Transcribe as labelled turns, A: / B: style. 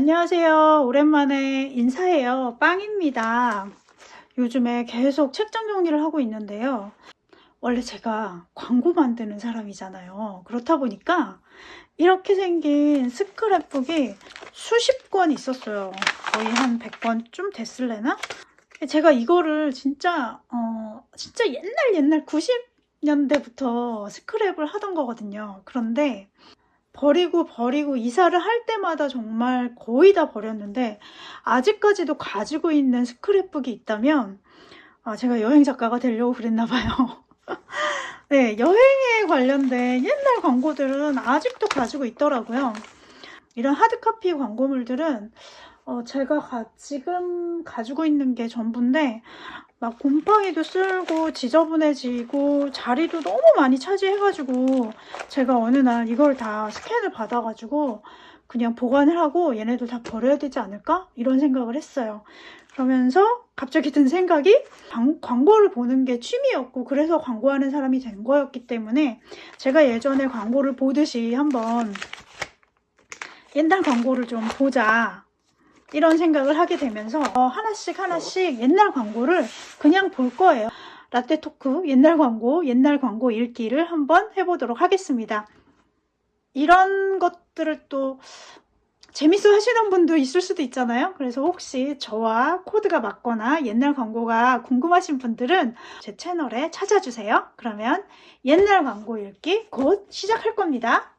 A: 안녕하세요. 오랜만에 인사해요. 빵입니다. 요즘에 계속 책장 정리를 하고 있는데요. 원래 제가 광고 만드는 사람이잖아요. 그렇다 보니까 이렇게 생긴 스크랩북이 수십 권 있었어요. 거의 한 100권쯤 됐을래나? 제가 이거를 진짜 어 진짜 옛날 옛날 90년대부터 스크랩을 하던 거거든요. 그런데 버리고 버리고 이사를 할 때마다 정말 거의 다 버렸는데 아직까지도 가지고 있는 스크랩북이 있다면 아, 제가 여행 작가가 되려고 그랬나 봐요. 네, 여행에 관련된 옛날 광고들은 아직도 가지고 있더라고요. 이런 하드카피 광고물들은 어, 제가 가- 지금 가지고 있는 게 전부인데 막 곰팡이도 쓸고 지저분해지고 자리도 너무 많이 차지해가지고 제가 어느 날 이걸 다 스캔을 받아가지고 그냥 보관을 하고 얘네들 다 버려야 되지 않을까? 이런 생각을 했어요. 그러면서 갑자기 든 생각이 광, 광고를 보는 게 취미였고 그래서 광고하는 사람이 된 거였기 때문에 제가 예전에 광고를 보듯이 한번 옛날 광고를 좀 보자 이런 생각을 하게 되면서 어, 하나씩 하나씩 옛날 광고를 그냥 볼 거예요. 라떼 토크 옛날 광고, 옛날 광고 읽기를 한번 해보도록 하겠습니다. 이런 것들을 또 재밌어 하시는 분도 있을 수도 있잖아요. 그래서 혹시 저와 코드가 맞거나 옛날 광고가 궁금하신 분들은 제 채널에 찾아주세요. 그러면 옛날 광고 읽기 곧 시작할 겁니다.